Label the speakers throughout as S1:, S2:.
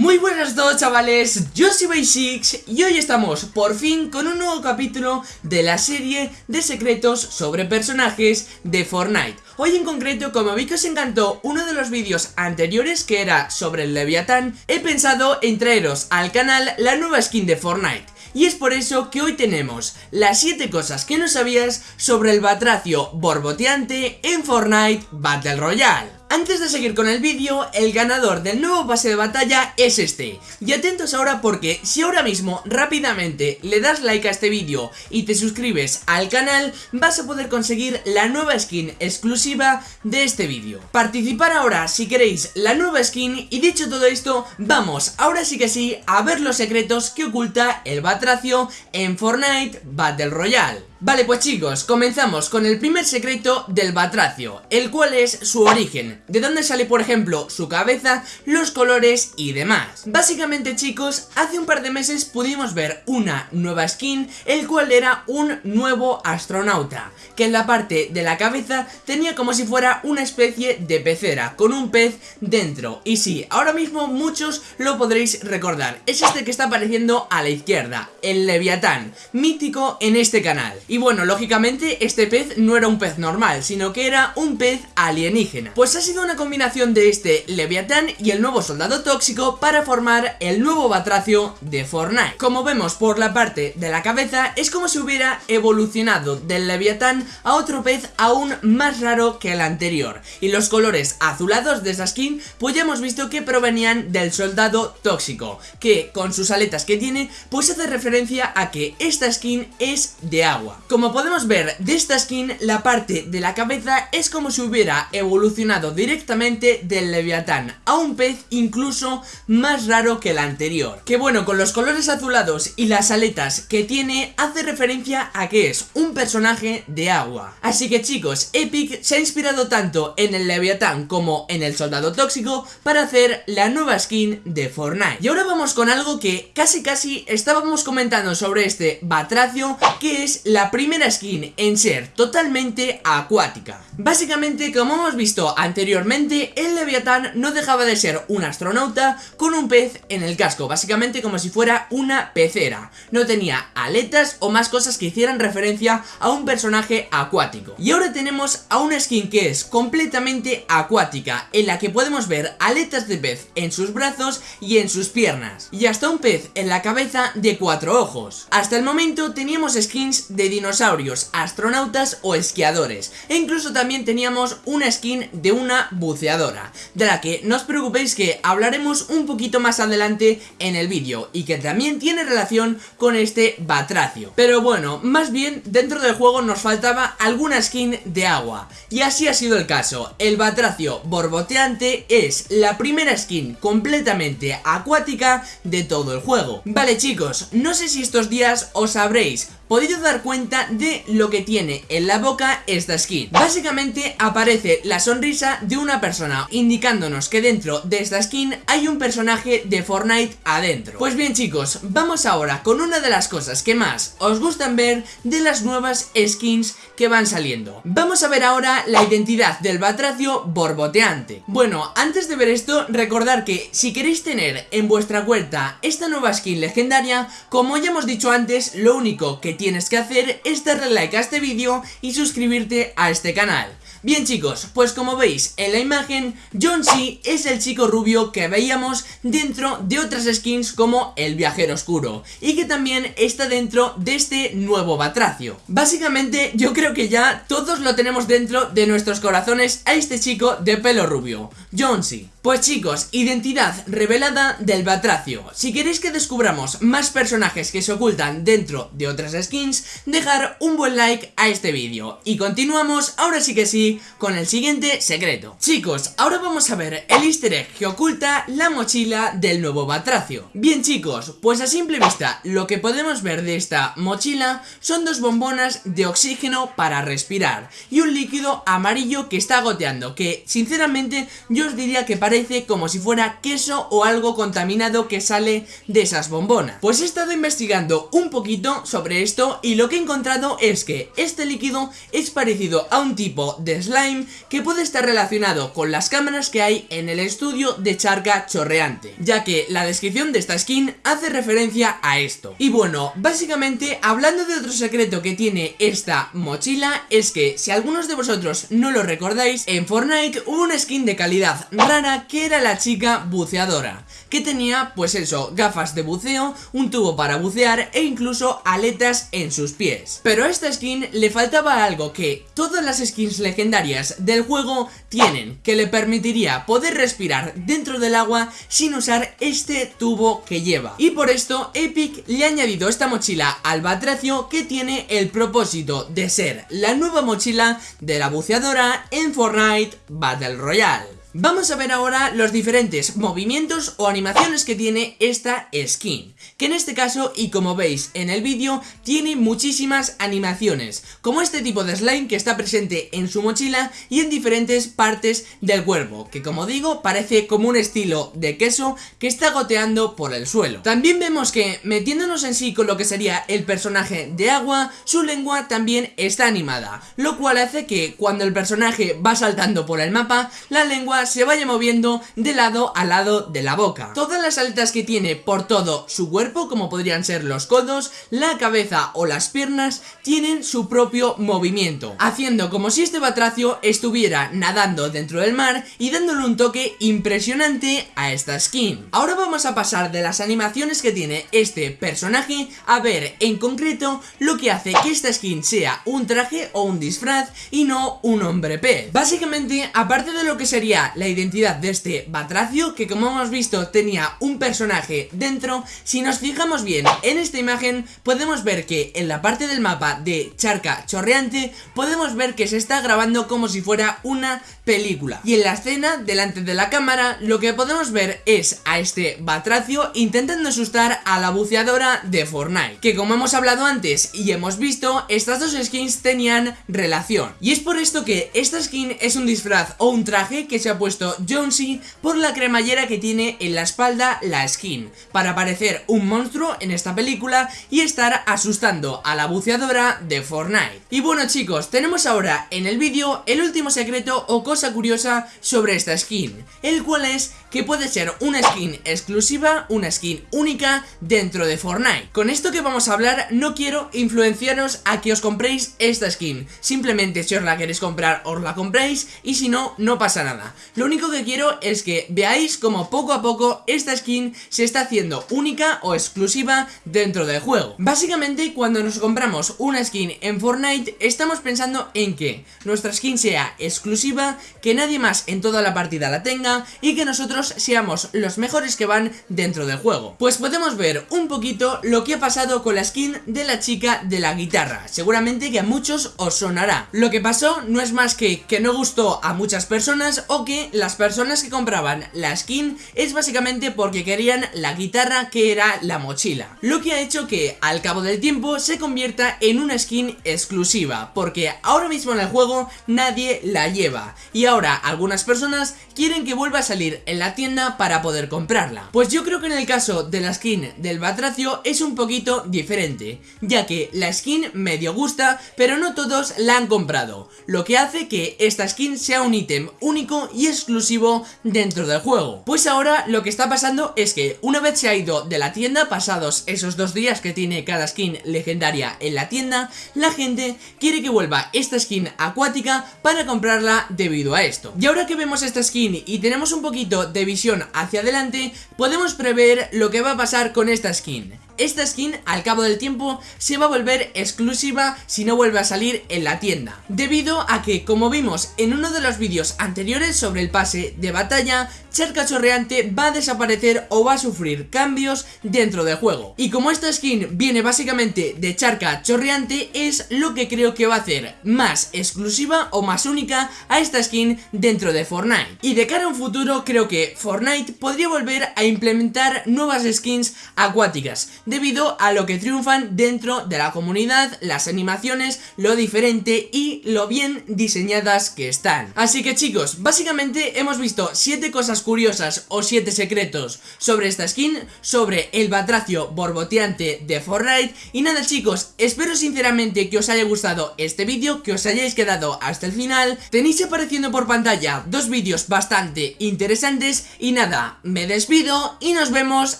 S1: Muy buenas a todos chavales, yo soy Basics y hoy estamos por fin con un nuevo capítulo de la serie de secretos sobre personajes de Fortnite. Hoy en concreto, como vi que os encantó uno de los vídeos anteriores que era sobre el Leviatán He pensado en traeros al canal la nueva skin de Fortnite. Y es por eso que hoy tenemos las 7 cosas que no sabías sobre el batracio borboteante en Fortnite Battle Royale antes de seguir con el vídeo, el ganador del nuevo pase de batalla es este. Y atentos ahora porque si ahora mismo rápidamente le das like a este vídeo y te suscribes al canal, vas a poder conseguir la nueva skin exclusiva de este vídeo. Participar ahora si queréis la nueva skin y dicho todo esto, vamos ahora sí que sí a ver los secretos que oculta el Batracio en Fortnite Battle Royale. Vale, pues chicos, comenzamos con el primer secreto del Batracio, el cual es su origen, de dónde sale por ejemplo su cabeza, los colores y demás. Básicamente chicos, hace un par de meses pudimos ver una nueva skin, el cual era un nuevo astronauta, que en la parte de la cabeza tenía como si fuera una especie de pecera, con un pez dentro. Y sí, ahora mismo muchos lo podréis recordar, es este que está apareciendo a la izquierda, el Leviatán, mítico en este canal. Y bueno, lógicamente este pez no era un pez normal, sino que era un pez alienígena. Pues ha sido una combinación de este Leviatán y el nuevo soldado tóxico para formar el nuevo Batracio de Fortnite. Como vemos por la parte de la cabeza, es como si hubiera evolucionado del Leviatán a otro pez aún más raro que el anterior. Y los colores azulados de esa skin, pues ya hemos visto que provenían del soldado tóxico, que con sus aletas que tiene, pues hace referencia a que esta skin es de agua. Como podemos ver de esta skin, la parte de la cabeza es como si hubiera evolucionado directamente del Leviatán a un pez incluso más raro que el anterior. Que bueno, con los colores azulados y las aletas que tiene, hace referencia a que es un personaje de agua. Así que chicos, Epic se ha inspirado tanto en el Leviatán como en el Soldado Tóxico para hacer la nueva skin de Fortnite. Y ahora vamos con algo que casi casi estábamos comentando sobre este Batracio, que es la primera skin en ser totalmente acuática. Básicamente, como hemos visto anteriormente, el Leviatán no dejaba de ser un astronauta con un pez en el casco, básicamente como si fuera una pecera. No tenía aletas o más cosas que hicieran referencia a un personaje acuático. Y ahora tenemos a una skin que es completamente acuática, en la que podemos ver aletas de pez en sus brazos y en sus piernas. Y hasta un pez en la cabeza de cuatro ojos. Hasta el momento teníamos skins de dinosaurios, astronautas o esquiadores. E incluso también teníamos una skin de una buceadora, de la que no os preocupéis que hablaremos un poquito más adelante en el vídeo y que también tiene relación con este batracio. Pero bueno, más bien dentro del juego nos faltaba alguna skin de agua. Y así ha sido el caso, el batracio borboteante es la primera skin completamente acuática de todo el juego. Vale chicos, no sé si estos días os habréis podido dar cuenta de lo que tiene en la boca esta skin. Básicamente aparece la sonrisa de una persona, indicándonos que dentro de esta skin hay un personaje de Fortnite adentro. Pues bien chicos, vamos ahora con una de las cosas que más os gustan ver de las nuevas skins que van saliendo. Vamos a ver ahora la identidad del batracio borboteante. Bueno, antes de ver esto, recordar que si queréis tener en vuestra cuenta esta nueva skin legendaria, como ya hemos dicho antes, lo único que tienes que hacer es darle like a este vídeo y suscribirte a este canal. Bien chicos, pues como veis en la imagen, John C es el chico rubio que veíamos dentro de otras skins como el viajero oscuro y que también está dentro de este nuevo batracio. Básicamente yo creo que ya todos lo tenemos dentro de nuestros corazones a este chico de pelo rubio, John C. Pues chicos, identidad revelada del Batracio. Si queréis que descubramos más personajes que se ocultan dentro de otras skins, dejar un buen like a este vídeo. Y continuamos, ahora sí que sí, con el siguiente secreto. Chicos, ahora vamos a ver el easter egg que oculta la mochila del nuevo Batracio. Bien chicos, pues a simple vista, lo que podemos ver de esta mochila son dos bombonas de oxígeno para respirar y un líquido amarillo que está goteando, que sinceramente yo os diría que parece como si fuera queso o algo contaminado que sale de esas bombonas. Pues he estado investigando un poquito sobre esto y lo que he encontrado es que este líquido es parecido a un tipo de slime que puede estar relacionado con las cámaras que hay en el estudio de charca chorreante, ya que la descripción de esta skin hace referencia a esto. Y bueno, básicamente hablando de otro secreto que tiene esta mochila es que si algunos de vosotros no lo recordáis, en Fortnite hubo una skin de calidad rara que era la chica buceadora, que tenía pues eso, gafas de buceo, un tubo para bucear e incluso aletas en sus pies. Pero a esta skin le faltaba algo que todas las skins legendarias del juego tienen, que le permitiría poder respirar dentro del agua sin usar este tubo que lleva. Y por esto Epic le ha añadido esta mochila al batracio que tiene el propósito de ser la nueva mochila de la buceadora en Fortnite Battle Royale. Vamos a ver ahora los diferentes movimientos o animaciones que tiene esta skin Que en este caso, y como veis en el vídeo, tiene muchísimas animaciones Como este tipo de slime que está presente en su mochila y en diferentes partes del cuerpo Que como digo, parece como un estilo de queso que está goteando por el suelo. También vemos que, metiéndonos en sí con lo que sería el personaje de agua Su lengua también está animada Lo cual hace que cuando el personaje va saltando por el mapa, la lengua se vaya moviendo de lado a lado de la boca. Todas las aletas que tiene por todo su cuerpo, como podrían ser los codos, la cabeza o las piernas, tienen su propio movimiento, haciendo como si este batracio estuviera nadando dentro del mar y dándole un toque impresionante a esta skin. Ahora vamos a pasar de las animaciones que tiene este personaje a ver en concreto lo que hace que esta skin sea un traje o un disfraz y no un hombre pez. Básicamente, aparte de lo que sería la identidad de este Batracio que como hemos visto tenía un personaje dentro. Si nos fijamos bien en esta imagen podemos ver que en la parte del mapa de Charca Chorreante Podemos ver que se está grabando como si fuera una película. Y en la escena delante de la cámara lo que podemos ver es a este Batracio intentando asustar a la buceadora de Fortnite Que como hemos hablado antes y hemos visto estas dos skins tenían relación. Y es por esto que esta skin es un disfraz o un traje que se puesto Jonesy por la cremallera que tiene en la espalda la skin, para parecer un monstruo en esta película y estar asustando a la buceadora de Fortnite. Y bueno chicos, tenemos ahora en el vídeo el último secreto o cosa curiosa sobre esta skin, el cual es que puede ser una skin exclusiva, una skin única dentro de Fortnite. Con esto que vamos a hablar no quiero influenciaros a que os compréis esta skin, simplemente si os la queréis comprar os la compréis y si no, no pasa nada. Lo único que quiero es que veáis como poco a poco esta skin se está haciendo única o exclusiva dentro del juego. Básicamente cuando nos compramos una skin en Fortnite estamos pensando en que nuestra skin sea exclusiva, que nadie más en toda la partida la tenga y que nosotros seamos los mejores que van dentro del juego. Pues podemos ver un poquito lo que ha pasado con la skin de la chica de la guitarra. Seguramente que a muchos os sonará. Lo que pasó no es más que que no gustó a muchas personas o que las personas que compraban la skin es básicamente porque querían la guitarra que era la mochila. Lo que ha hecho que al cabo del tiempo se convierta en una skin exclusiva porque ahora mismo en el juego nadie la lleva y ahora algunas personas quieren que vuelva a salir en la tienda para poder comprarla. Pues yo creo que en el caso de la skin del Batracio es un poquito diferente, ya que la skin medio gusta, pero no todos la han comprado, lo que hace que esta skin sea un ítem único y exclusivo dentro del juego. Pues ahora lo que está pasando es que una vez se ha ido de la tienda, pasados esos dos días que tiene cada skin legendaria en la tienda, la gente quiere que vuelva esta skin acuática para comprarla debido a esto. Y ahora que vemos esta skin y tenemos un poquito de visión hacia adelante, podemos prever lo que va a pasar con esta skin esta skin al cabo del tiempo se va a volver exclusiva si no vuelve a salir en la tienda. Debido a que como vimos en uno de los vídeos anteriores sobre el pase de batalla Charca Chorreante va a desaparecer o va a sufrir cambios dentro del juego. Y como esta skin viene básicamente de Charca Chorreante es lo que creo que va a hacer más exclusiva o más única a esta skin dentro de Fortnite. Y de cara a un futuro creo que Fortnite podría volver a implementar nuevas skins acuáticas debido a lo que triunfan dentro de la comunidad, las animaciones, lo diferente y lo bien diseñadas que están. Así que chicos, básicamente hemos visto 7 cosas curiosas o 7 secretos sobre esta skin, sobre el batracio borboteante de Fortnite y nada chicos, espero sinceramente que os haya gustado este vídeo, que os hayáis quedado hasta el final, tenéis apareciendo por pantalla dos vídeos bastante interesantes y nada, me despido y nos vemos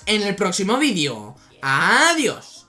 S1: en el próximo vídeo. ¡Adiós!